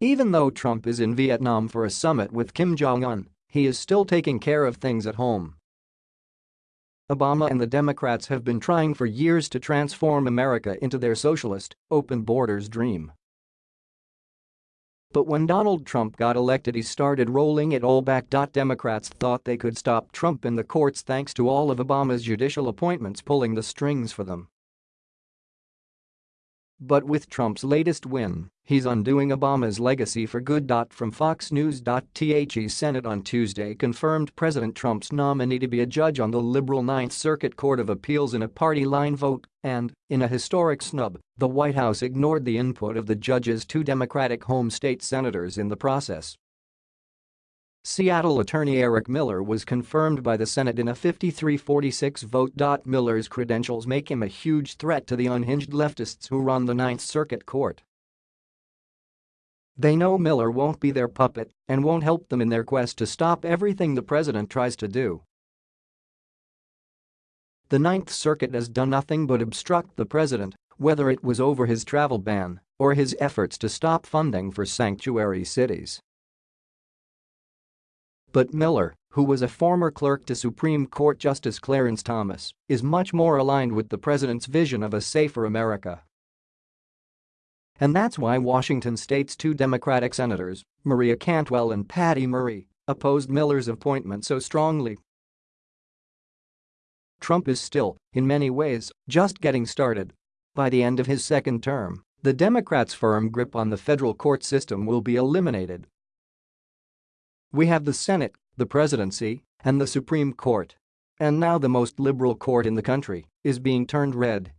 Even though Trump is in Vietnam for a summit with Kim Jong-un, he is still taking care of things at home. Obama and the Democrats have been trying for years to transform America into their socialist, open borders dream. But when Donald Trump got elected he started rolling it all back. Democrats thought they could stop Trump in the courts thanks to all of Obama's judicial appointments pulling the strings for them. But with Trump's latest win, he's undoing Obama's legacy for good. From Fox News. The Senate on Tuesday confirmed President Trump's nominee to be a judge on the liberal Ninth Circuit Court of Appeals in a party line vote, and, in a historic snub, the White House ignored the input of the judge's two Democratic home state senators in the process. Seattle attorney Eric Miller was confirmed by the Senate in a 53-46 vote. Miller's credentials make him a huge threat to the unhinged leftists who run the Ninth Circuit Court. They know Miller won't be their puppet and won't help them in their quest to stop everything the president tries to do. The Ninth Circuit has done nothing but obstruct the president, whether it was over his travel ban or his efforts to stop funding for sanctuary cities. But Miller, who was a former clerk to Supreme Court Justice Clarence Thomas, is much more aligned with the president's vision of a safer America. And that's why Washington state's two Democratic senators, Maria Cantwell and Patty Murray, opposed Miller's appointment so strongly. Trump is still, in many ways, just getting started. By the end of his second term, the Democrats' firm grip on the federal court system will be eliminated we have the Senate, the presidency, and the Supreme Court. And now the most liberal court in the country is being turned red